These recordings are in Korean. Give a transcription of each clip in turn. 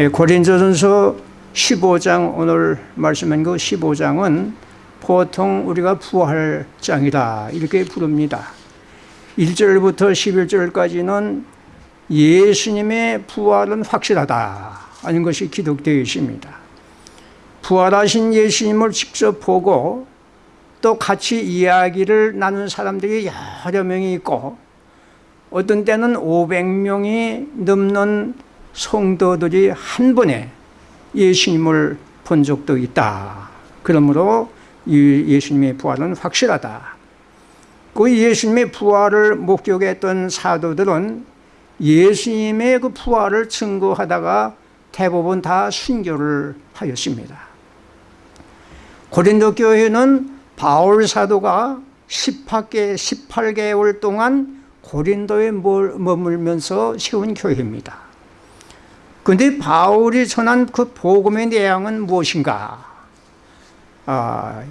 예, 고린도전서 15장 오늘 말씀한 그 15장은 보통 우리가 부활 장이다 이렇게 부릅니다. 1절부터 11절까지는 예수님의 부활은 확실하다 하는 것이 기록되어 있습니다. 부활하신 예수님을 직접 보고 또 같이 이야기를 나눈 사람들이 여러 명이 있고 어떤 때는 500명이 넘는 성도들이 한 번에 예수님을 본 적도 있다. 그러므로 예수님의 부활은 확실하다. 그 예수님의 부활을 목격했던 사도들은 예수님의 그 부활을 증거하다가 대부분 다 순교를 하였습니다. 고린도 교회는 바울 사도가 18개, 18개월 동안 고린도에 머물면서 세운 교회입니다. 그런데 바울이 전한 그 복음의 내용은 무엇인가? 아,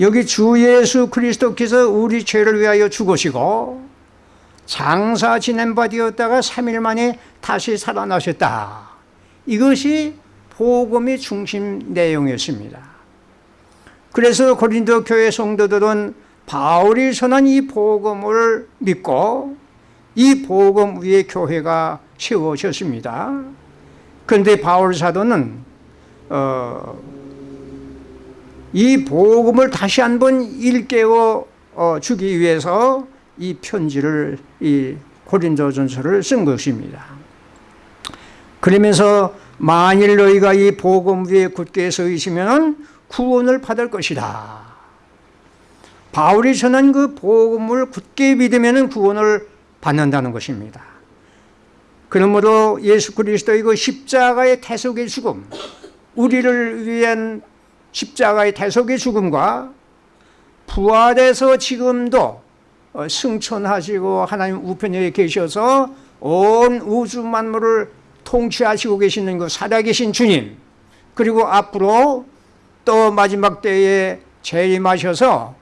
여기 주 예수 그리스도께서 우리 죄를 위하여 죽으시고 장사 지낸 바 되었다가 3일 만에 다시 살아나셨다. 이것이 복음의 중심 내용이었습니다. 그래서 고린도 교회 성도들은 바울이 전한 이 복음을 믿고 이 복음 위에 교회가 세워졌습니다. 그런데 바울 사도는 어, 이 복음을 다시 한번 일깨워 어, 주기 위해서 이 편지를 이 고린도전서를 쓴 것입니다. 그러면서 만일 너희가 이 복음 위에 굳게 서 있으면 구원을 받을 것이다. 바울이 전한 그 복음을 굳게 믿으면 구원을 받는다는 것입니다. 그러므로 예수 그리스도의 그 십자가의 대속의 죽음, 우리를 위한 십자가의 대속의 죽음과 부활해서 지금도 어, 승천하시고 하나님 우편에 계셔서 온 우주 만물을 통치하시고 계시는 그 살아계신 주님 그리고 앞으로 또 마지막 때에 재림하셔서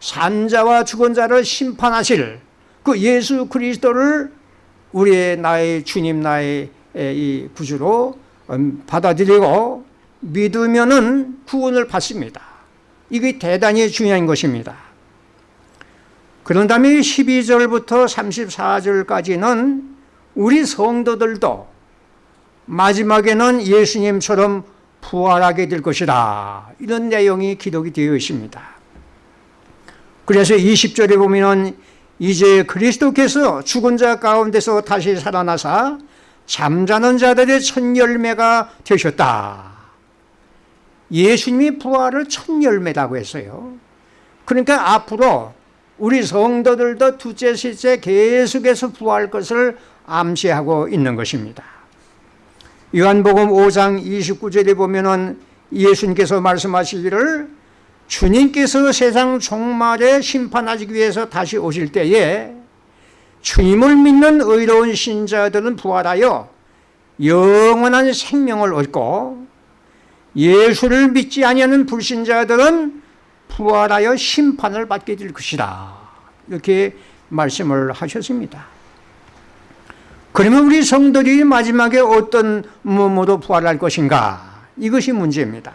산자와 죽은 자를 심판하실 그 예수 그리스도를 우리의 나의 주님 나의 이 구주로 음, 받아들이고 믿으면은 구원을 받습니다. 이게 대단히 중요한 것입니다. 그런 다음에 12절부터 34절까지는 우리 성도들도 마지막에는 예수님처럼 부활하게 될 것이다. 이런 내용이 기록이 되어 있습니다. 그래서 20절에 보면 이제 그리스도께서 죽은 자 가운데서 다시 살아나사 잠자는 자들의 첫 열매가 되셨다. 예수님이 부활을 첫 열매라고 했어요. 그러니까 앞으로 우리 성도들도 두째, 셋째 계속해서 부활 것을 암시하고 있는 것입니다. 요한복음 5장 29절에 보면 은 예수님께서 말씀하시기를 주님께서 세상 종말에 심판하기 위해서 다시 오실 때에 주님을 믿는 의로운 신자들은 부활하여 영원한 생명을 얻고 예수를 믿지 아니하는 불신자들은 부활하여 심판을 받게 될 것이다. 이렇게 말씀을 하셨습니다. 그러면 우리 성들이 마지막에 어떤 몸으로 부활할 것인가? 이것이 문제입니다.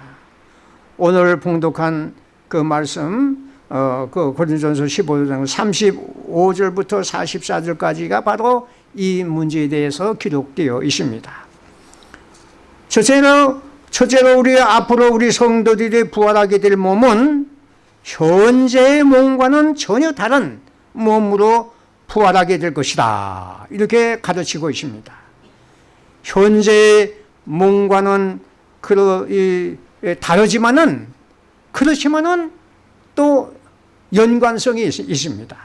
오늘 봉독한 그 말씀, 어, 그 고린전서 15장 35절부터 44절까지가 바로 이 문제에 대해서 기록되어 있습니다. 첫째로, 첫째로 우리 앞으로 우리 성도들이 부활하게 될 몸은 현재의 몸과는 전혀 다른 몸으로 부활하게 될 것이다. 이렇게 가르치고 있습니다. 현재의 몸과는 다르지만은 그렇지만은 또 연관성이 있, 습니다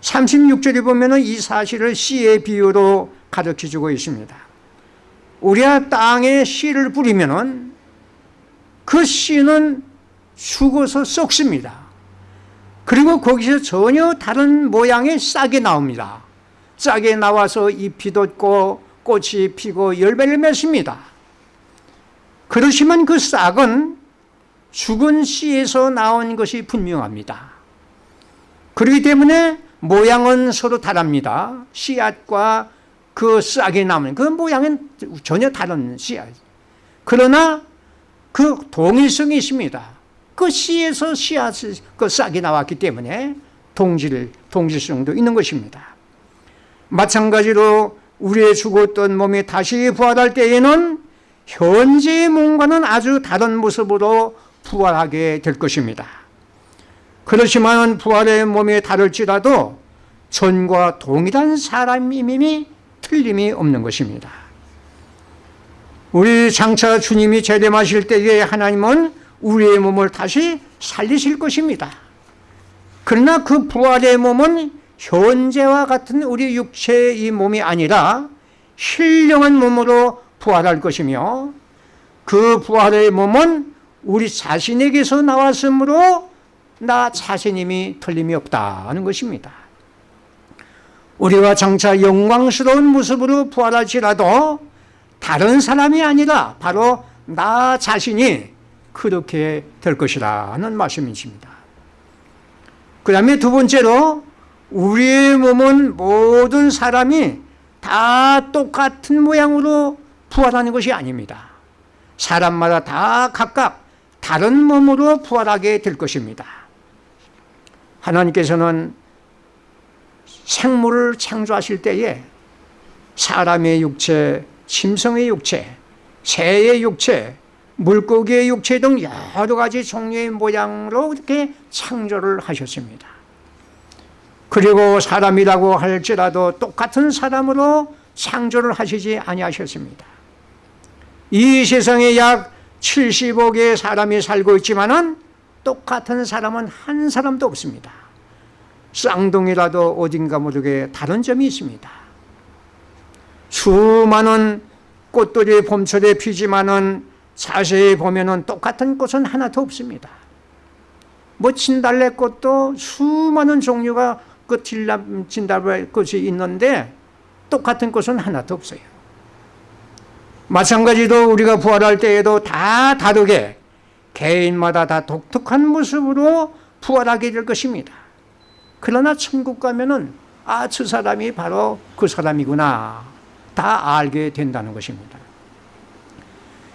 36절에 보면은 이 사실을 씨의 비유로 가르쳐 주고 있습니다. 우리가 땅에 씨를 뿌리면은 그 씨는 죽어서 썩습니다. 그리고 거기서 전혀 다른 모양의 싹이 나옵니다. 싹이 나와서 잎이 돋고 꽃이 피고 열매를 맺습니다. 그렇지만 그 싹은 죽은 씨에서 나온 것이 분명합니다. 그렇기 때문에 모양은 서로 다릅니다. 씨앗과 그 싹이 남은 그 모양은 전혀 다른 씨앗. 그러나 그 동일성이 있습니다. 그 씨에서 씨앗, 그 싹이 나왔기 때문에 동질, 동질성도 있는 것입니다. 마찬가지로 우리의 죽었던 몸이 다시 부활할 때에는 현재의 몸과는 아주 다른 모습으로 부활하게 될 것입니다. 그렇지만 부활의 몸이 다를지라도 전과 동일한 사람임이 틀림이 없는 것입니다. 우리 장차 주님이 재림하실 때에 하나님은 우리의 몸을 다시 살리실 것입니다. 그러나 그 부활의 몸은 현재와 같은 우리 육체의 이 몸이 아니라 신령한 몸으로 부활할 것이며 그 부활의 몸은 우리 자신에게서 나왔으므로 나 자신임이 틀림이 없다는 것입니다. 우리가 장차 영광스러운 모습으로 부활할지라도 다른 사람이 아니라 바로 나 자신이 그렇게 될 것이라는 말씀이십니다. 그 다음에 두 번째로 우리의 몸은 모든 사람이 다 똑같은 모양으로 부활하는 것이 아닙니다. 사람마다 다 각각 다른 몸으로 부활하게 될 것입니다. 하나님께서는 생물을 창조하실 때에 사람의 육체, 심성의 육체, 새의 육체, 물고기의 육체 등 여러 가지 종류의 모양으로 이렇게 창조를 하셨습니다. 그리고 사람이라고 할지라도 똑같은 사람으로 창조를 하시지 아니하셨습니다. 이 세상에 약 70억의 사람이 살고 있지만 은 똑같은 사람은 한 사람도 없습니다. 쌍둥이라도 어딘가 모르게 다른 점이 있습니다. 수많은 꽃들이 봄철에 피지만 은 자세히 보면 은 똑같은 꽃은 하나도 없습니다. 뭐 진달래꽃도 수많은 종류가 그 진달래꽃이 있는데 똑같은 꽃은 하나도 없어요. 마찬가지로 우리가 부활할 때에도 다 다르게 개인마다 다 독특한 모습으로 부활하게 될 것입니다. 그러나 천국 가면은 아, 저 사람이 바로 그 사람이구나. 다 알게 된다는 것입니다.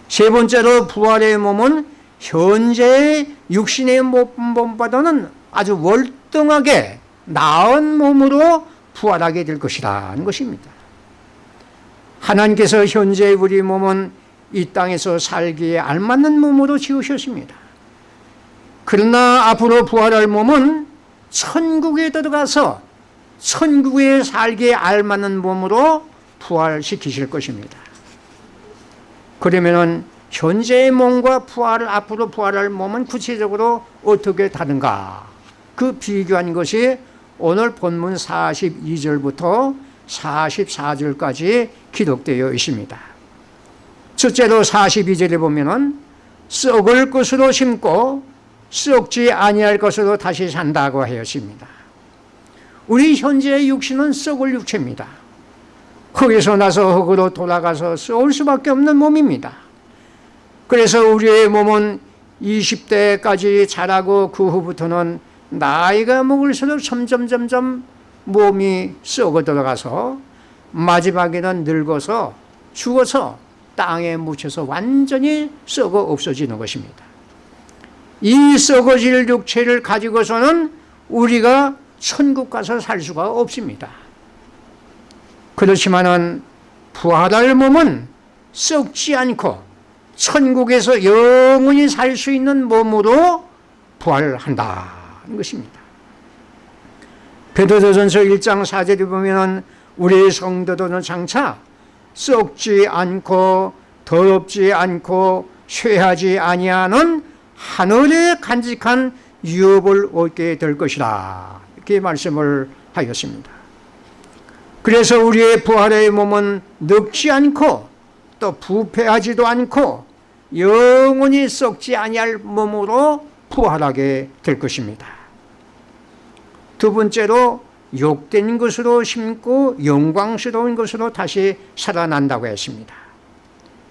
세 번째로 부활의 몸은 현재의 육신의 몸보다는 아주 월등하게 나은 몸으로 부활하게 될 것이라는 것입니다. 하나님께서 현재 우리 몸은 이 땅에서 살기에 알맞는 몸으로 지으셨습니다. 그러나 앞으로 부활할 몸은 천국에 들어가서 천국에 살기에 알맞는 몸으로 부활시키실 것입니다. 그러면은 현재의 몸과 부활을 앞으로 부활할 몸은 구체적으로 어떻게 다른가? 그 비교한 것이 오늘 본문 42절부터 44절까지 기록되어 있습니다. 첫째로 42절에 보면은 썩을 것으로 심고 썩지 아니할 것으로 다시 산다고 하였습니다. 우리 현재의 육신은 썩을 육체입니다. 거기서 나서 흙으로 돌아가서 썩을 수밖에 없는 몸입니다. 그래서 우리의 몸은 20대까지 자라고 그 후부터는 나이가 먹을수록 점점 점점 몸이 썩어 들어가서 마지막에는 늙어서 죽어서 땅에 묻혀서 완전히 썩어 없어지는 것입니다. 이 썩어질 육체를 가지고서는 우리가 천국 가서 살 수가 없습니다. 그렇지만은 부활할 몸은 썩지 않고 천국에서 영원히 살 수 있는 몸으로 부활한다는 것입니다. 베드로전서 1장 4절에 보면은 우리 성도들은 장차 썩지 않고 더럽지 않고 쇠하지 아니하는 하늘의 간직한 유업을 얻게 될 것이다. 이렇게 말씀을 하였습니다. 그래서 우리의 부활의 몸은 늙지 않고 또 부패하지도 않고 영원히 썩지 아니할 몸으로 부활하게 될 것입니다. 두 번째로 욕된 것으로 심고 영광스러운 것으로 다시 살아난다고 했습니다.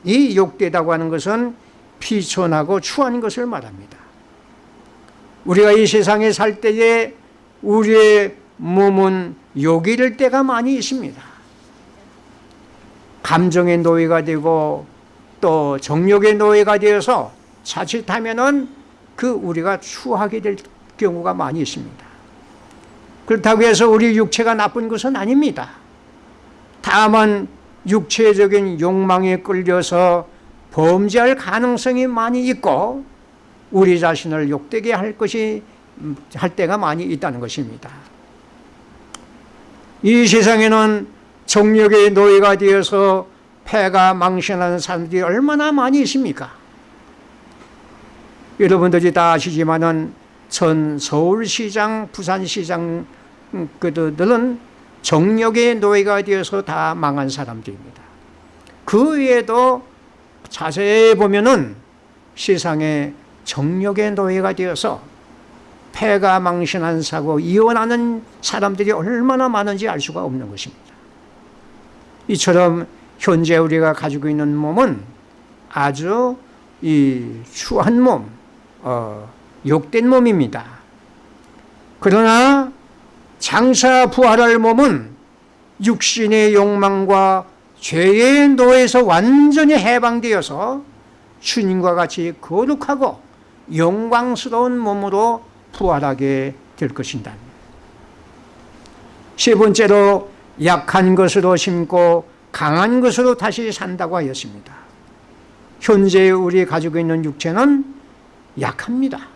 이 욕되다고 하는 것은 피천하고 추한 것을 말합니다. 우리가 이 세상에 살 때에 우리의 몸은 욕이 될 때가 많이 있습니다. 감정의 노예가 되고 또 정욕의 노예가 되어서 자칫하면 은 그 우리가 추하게 될 경우가 많이 있습니다. 그렇다고 해서 우리 육체가 나쁜 것은 아닙니다. 다만 육체적인 욕망에 끌려서 범죄할 가능성이 많이 있고 우리 자신을 욕되게 할 것이 할 때가 많이 있다는 것입니다. 이 세상에는 정력의 노예가 되어서 폐가 망신하는 사람들이 얼마나 많이 있습니까? 여러분들이 다 아시지만은 전 서울시장, 부산시장 그들은 정력의 노예가 되어서 다 망한 사람들입니다. 그 외에도 자세히 보면은 세상에 정력의 노예가 되어서 폐가 망신한 사고 이혼하는 사람들이 얼마나 많은지 알 수가 없는 것입니다. 이처럼 현재 우리가 가지고 있는 몸은 아주 이 추한 몸, 어, 욕된 몸입니다. 그러나 장사 부활할 몸은 육신의 욕망과 죄의 노에서 완전히 해방되어서 주님과 같이 거룩하고 영광스러운 몸으로 부활하게 될 것이다. 세 번째로 약한 것으로 심고 강한 것으로 다시 산다고 하였습니다. 현재 우리 가지고 있는 육체는 약합니다.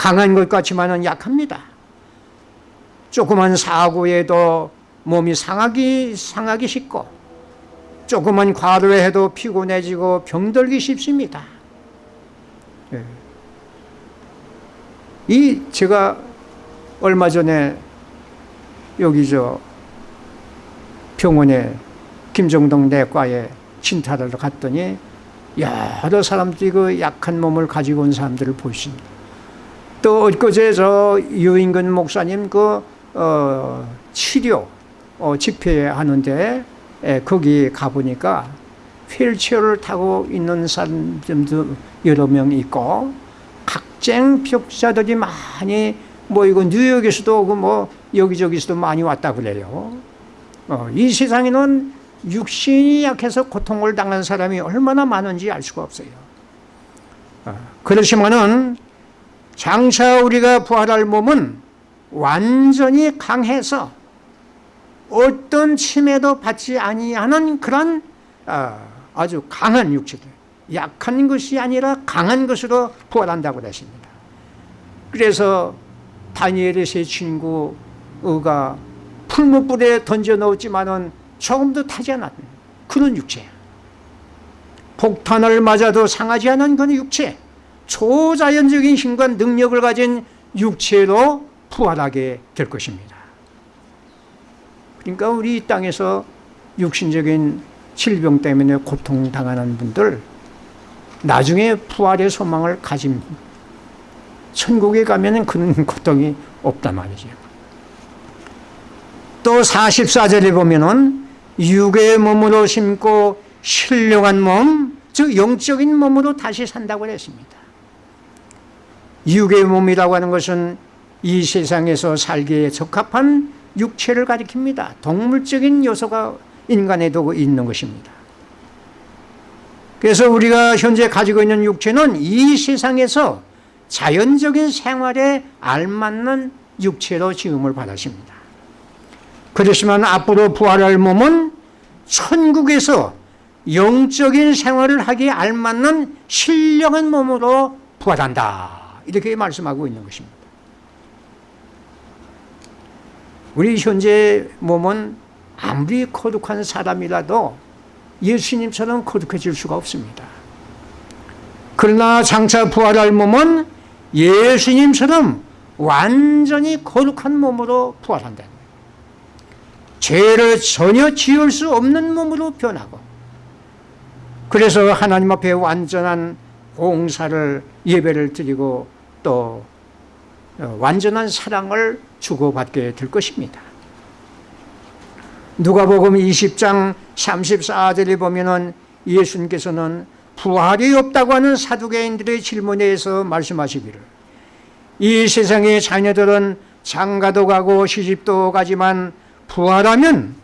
강한 것 같지만은 약합니다. 조그만 사고에도 몸이 상하기 상하기 쉽고 조그만 과로해도 피곤해지고 병들기 쉽습니다. 예. 이 제가 얼마 전에 여기 저 병원에 김정동 내과에 진찰을 갔더니 여러 사람들이 그 약한 몸을 가지고 온 사람들을 보십니다. 또 엊그제 저 유인근 목사님 그 어, 치료 어, 집회하는데 에, 거기 가보니까 휠체어를 타고 있는 사람들도 여러 명 있고 각쟁 벽자들이 많이 모이고 뉴욕에서도 그뭐 여기저기서도 많이 왔다 그래요. 어, 이 세상에는 육신이 약해서 고통을 당한 사람이 얼마나 많은지 알 수가 없어요. 어, 그렇지만은 장차 우리가 부활할 몸은 완전히 강해서 어떤 침해도 받지 아니하는 그런 어, 아주 강한 육체들 약한 것이 아니라 강한 것으로 부활한다고 하십니다. 그래서 다니엘의 세 친구가 풀무불에 던져 넣었지만은 조금도 타지 않았는 그런 육체야. 폭탄을 맞아도 상하지 않은 그런 육체. 초자연적인 힘과 능력을 가진 육체로 부활하게 될 것입니다. 그러니까 우리 이 땅에서 육신적인 질병 때문에 고통당하는 분들 나중에 부활의 소망을 가진 천국에 가면 그런 고통이 없단 말이죠. 또 44절에 보면은 육의 몸으로 심고 신령한 몸, 즉 영적인 몸으로 다시 산다고 했습니다. 육의 몸이라고 하는 것은 이 세상에서 살기에 적합한 육체를 가리킵니다. 동물적인 요소가 인간에도 있는 것입니다. 그래서 우리가 현재 가지고 있는 육체는 이 세상에서 자연적인 생활에 알맞는 육체로 지음을 받았습니다. 그렇지만 앞으로 부활할 몸은 천국에서 영적인 생활을 하기에 알맞는 신령한 몸으로 부활한다. 이렇게 말씀하고 있는 것입니다. 우리 현재 몸은 아무리 거룩한 사람이라도 예수님처럼 거룩해질 수가 없습니다. 그러나 장차 부활할 몸은 예수님처럼 완전히 거룩한 몸으로 부활한다. 죄를 전혀 지을 수 없는 몸으로 변하고 그래서 하나님 앞에 완전한 봉사를 예배를 드리고 또 어, 완전한 사랑을 주고받게 될 것입니다. 누가복음 20장 34절에 보면은 예수님께서는 부활이 없다고 하는 사두개인들의 질문에 대해서 말씀하시기를 이 세상의 자녀들은 장가도 가고 시집도 가지만 부활하면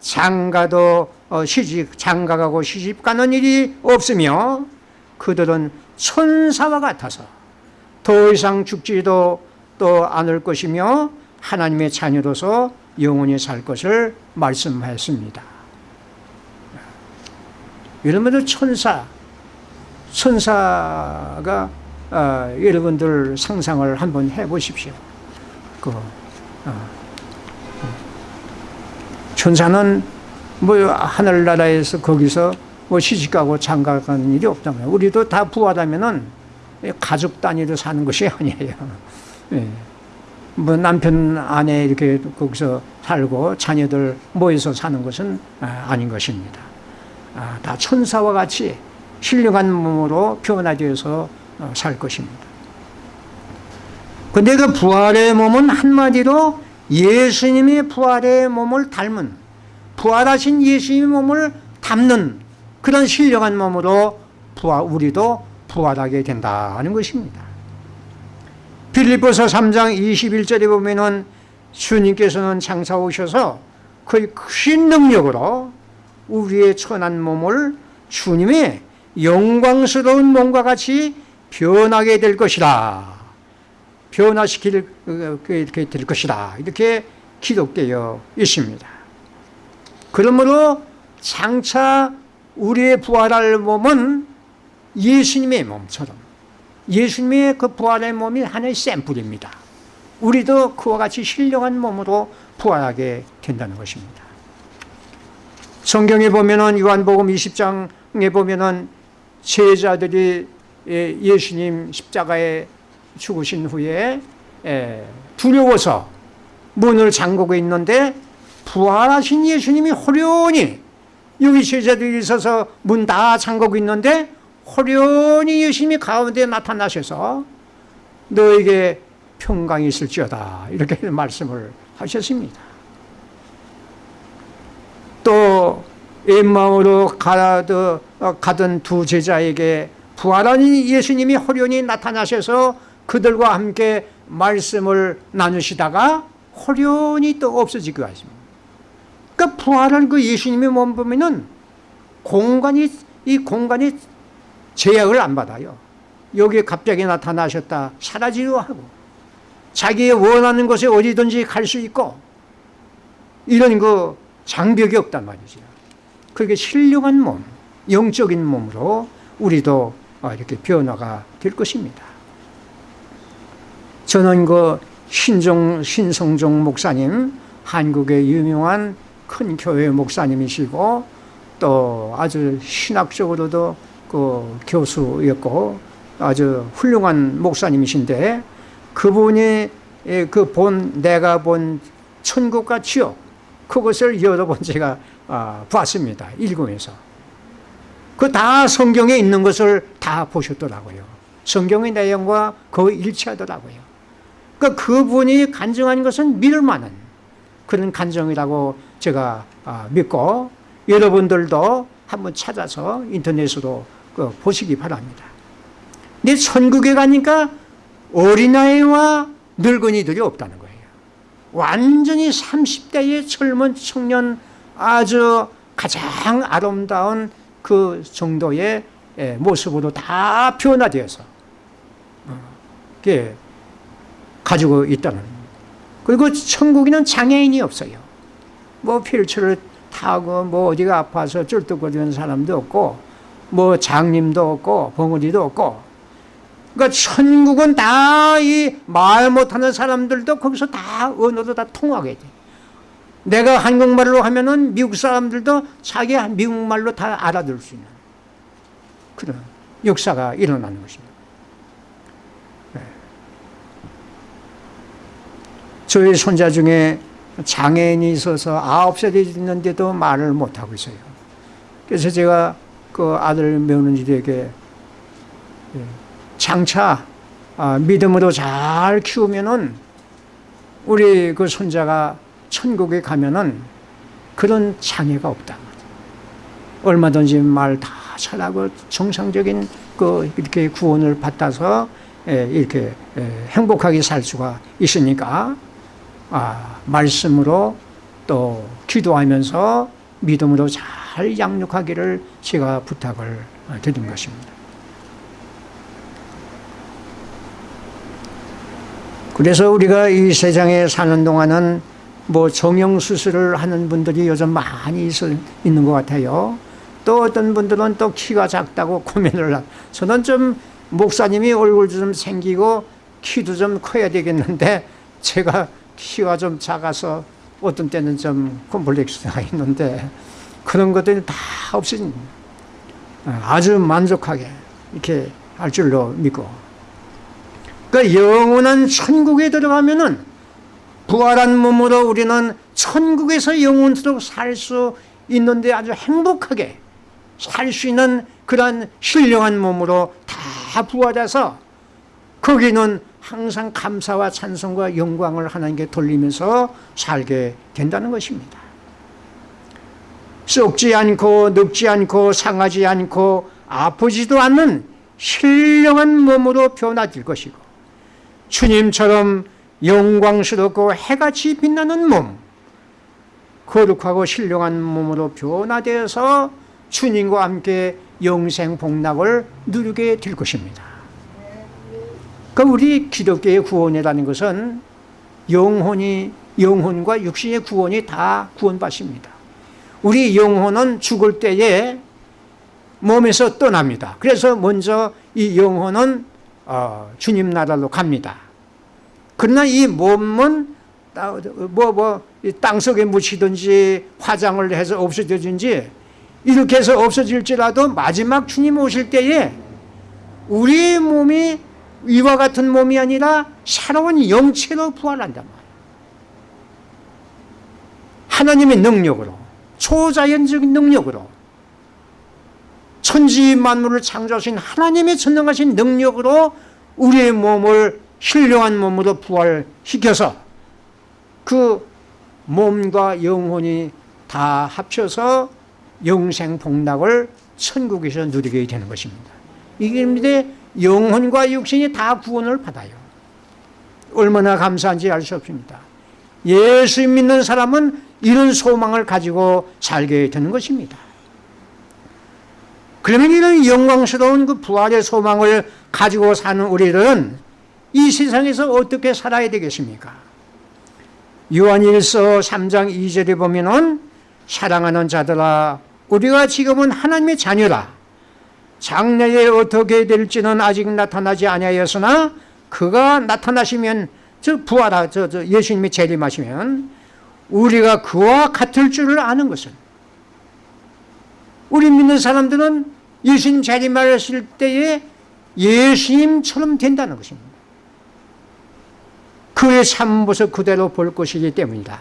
장가도 어, 시집 장가가고 시집 가는 일이 없으며 그들은 천사와 같아서 더 이상 죽지도 또 않을 것이며 하나님의 자녀로서 영원히 살 것을 말씀하였습니다. 여러분들 천사, 천사가 어, 여러분들 상상을 한번 해보십시오. 그 어, 천사는 뭐 하늘나라에서 거기서 뭐 시집가고 장가가는 일이 없다면 우리도 다 부하다면은 가족 단위로 사는 것이 아니에요. 예. 뭐 남편 아내 이렇게 거기서 살고 자녀들 모여서 사는 것은 아, 아닌 것입니다. 아, 다 천사와 같이 신령한 몸으로 변화되어서 어, 살 것입니다. 근데 그 부활의 몸은 한마디로 예수님의 부활의 몸을 닮은 부활하신 예수님의 몸을 담는 그런 신령한 몸으로 부활, 우리도 부활하게 된다는 것입니다. 빌립보서 3장 21절에 보면은 주님께서는 장사 오셔서 거의 큰 능력으로 우리의 천한 몸을 주님의 영광스러운 몸과 같이 변하게 될 것이다. 변화시킬 이렇게 될 것이다. 이렇게 기록되어 있습니다. 그러므로 장차 우리의 부활할 몸은 예수님의 몸처럼 예수님의 그 부활의 몸이 하나의 샘플입니다. 우리도 그와 같이 신령한 몸으로 부활하게 된다는 것입니다. 성경에 보면 은 요한복음 20장에 보면 은 제자들이 예, 예수님 십자가에 죽으신 후에 예, 두려워서 문을 잠그고 있는데 부활하신 예수님이 호련히 여기 제자들이 있어서 문 다 잠그고 있는데 호련히 예수님이 가운데 나타나셔서 너에게 평강이 있을지어다 이렇게 말씀을 하셨습니다. 또 엠마오로 가던 두 제자에게 부활한 예수님이 호련히 나타나셔서 그들과 함께 말씀을 나누시다가 호련히 또 없어지고 하십니다. 그러니까 부활한 그 예수님의 몸 보면은 공간이 이 공간이 제약을 안 받아요. 여기에 갑자기 나타나셨다 사라지려 하고 자기 원하는 곳에 어디든지 갈 수 있고 이런 그 장벽이 없단 말이죠. 그게 신령한 몸, 영적인 몸으로 우리도 이렇게 변화가 될 것입니다. 저는 그 신종, 신성종 목사님, 한국의 유명한 큰 교회 목사님이시고 또 아주 신학적으로도 그 교수였고 아주 훌륭한 목사님이신데 그분이 그 본 내가 본 천국과 지옥 그것을 여러 번 제가 아, 봤습니다. 읽으면서 그 다 성경에 있는 것을 다 보셨더라고요. 성경의 내용과 거의 일치하더라고요. 그러니까 그분이 간증한 것은 믿을 만한 그런 간증이라고 제가 아, 믿고 여러분들도 한번 찾아서 인터넷으로 그 보시기 바랍니다. 근데 천국에 가니까 어린아이와 늙은이들이 없다는 거예요. 완전히 30대의 젊은 청년 아주 가장 아름다운 그 정도의 예, 모습으로 다 변화되어서 어, 가지고 있다는 그리고 천국에는 장애인이 없어요. 뭐 휠체어를 타고 뭐 어디가 아파서 쩔뚝거리는 사람도 없고 뭐 장님도 없고 벙어리도 없고 그러니까 천국은 다 이 말 못하는 사람들도 거기서 다 언어도 다 통하게 돼. 내가 한국말로 하면 은 미국 사람들도 자기 미국말로 다 알아들 수 있는 그런 역사가 일어나는 것입니다. 네. 저희 손자 중에 장애인이 있어서 아홉 살이 있는데도 말을 못하고 있어요. 그래서 제가 그 아들 며느리에게 예, 장차 아, 믿음으로 잘 키우면은 우리 그 손자가 천국에 가면은 그런 장애가 없다. 얼마든지 말 다 잘하고 정상적인 그 이렇게 구원을 받아서 예, 이렇게 예, 행복하게 살 수가 있으니까 아, 말씀으로 또 기도하면서 믿음으로 잘 잘 양육하기를 제가 부탁을 드린 것입니다. 그래서 우리가 이 세상에 사는 동안은 뭐 정형 수술을 하는 분들이 요즘 많이 있, 있는 것 같아요. 또 어떤 분들은 또 키가 작다고 고민을 하. 저는 좀 목사님이 얼굴도 좀 생기고 키도 좀 커야 되겠는데 제가 키가 좀 작아서 어떤 때는 좀 콤플렉스가 있는데 그런 것들이 다 없어진 아주 만족하게 이렇게 할 줄로 믿고 그 영원한 천국에 들어가면은 부활한 몸으로 우리는 천국에서 영원토록 살 수 있는데 아주 행복하게 살 수 있는 그러한 신령한 몸으로 다 부활해서 거기는 항상 감사와 찬송과 영광을 하나님께 돌리면서 살게 된다는 것입니다. 썩지 않고 늙지 않고 상하지 않고 아프지도 않는 신령한 몸으로 변화될 것이고 주님처럼 영광스럽고 해같이 빛나는 몸 거룩하고 신령한 몸으로 변화되어서 주님과 함께 영생 복락을 누리게 될 것입니다. 그 우리 기독교의 구원이라는 것은 영혼이 영혼과 육신의 구원이 다 구원받습니다. 우리 영혼은 죽을 때에 몸에서 떠납니다. 그래서 먼저 이 영혼은 어, 주님 나라로 갑니다. 그러나 이 몸은 뭐, 뭐, 땅속에 묻히든지 화장을 해서 없어지든지 이렇게 해서 없어질지라도 마지막 주님 오실 때에 우리 몸이 이와 같은 몸이 아니라 새로운 영체로 부활한단 말이에요. 하나님의 능력으로, 초자연적인 능력으로, 천지 만물을 창조하신 하나님의 전능하신 능력으로 우리의 몸을 신령한 몸으로 부활시켜서 그 몸과 영혼이 다 합쳐서 영생 복락을 천국에서 누리게 되는 것입니다. 이게 영혼과 육신이 다 구원을 받아요. 얼마나 감사한지 알 수 없습니다. 예수 믿는 사람은 이런 소망을 가지고 살게 되는 것입니다. 그러면 이런 영광스러운 그 부활의 소망을 가지고 사는 우리들은 이 세상에서 어떻게 살아야 되겠습니까? 요한일서 3장 2절에 보면은 사랑하는 자들아 우리가 지금은 하나님의 자녀라 장래에 어떻게 될지는 아직 나타나지 아니하였으나 그가 나타나시면 저 부하라 저, 저 예수님이 재림하시면 우리가 그와 같을 줄을 아는 것은 우리 믿는 사람들은 예수님 재림하실 때에 예수님처럼 된다는 것입니다. 그의 참모습 그대로 볼 것이기 때문이다.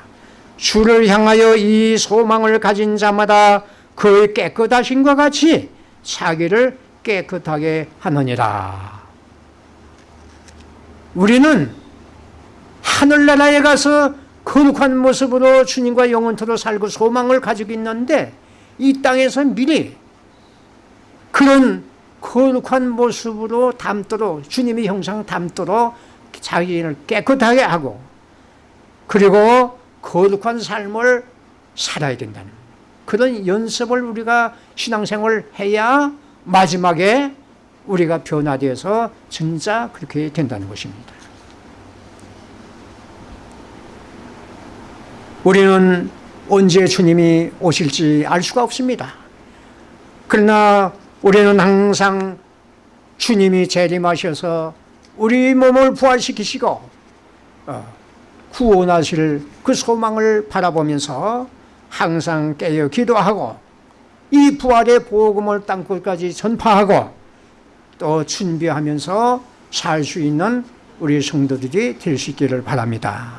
주를 향하여 이 소망을 가진 자마다 그의 깨끗하신과 같이 자기를 깨끗하게 하느니라. 우리는 하늘나라에 가서 거룩한 모습으로 주님과 영원토록 살고 소망을 가지고 있는데 이 땅에서 미리 그런 거룩한 모습으로 담도록 주님의 형상 담도록 자기를 깨끗하게 하고 그리고 거룩한 삶을 살아야 된다는 그런 연습을 우리가 신앙생활을 해야 마지막에 우리가 변화되어서 진짜 그렇게 된다는 것입니다. 우리는 언제 주님이 오실지 알 수가 없습니다. 그러나 우리는 항상 주님이 재림하셔서 우리 몸을 부활시키시고 어, 구원하실 그 소망을 바라보면서 항상 깨어 기도하고 이 부활의 복음을 땅끝까지 전파하고 또 준비하면서 살 수 있는 우리 성도들이 될 수 있기를 바랍니다.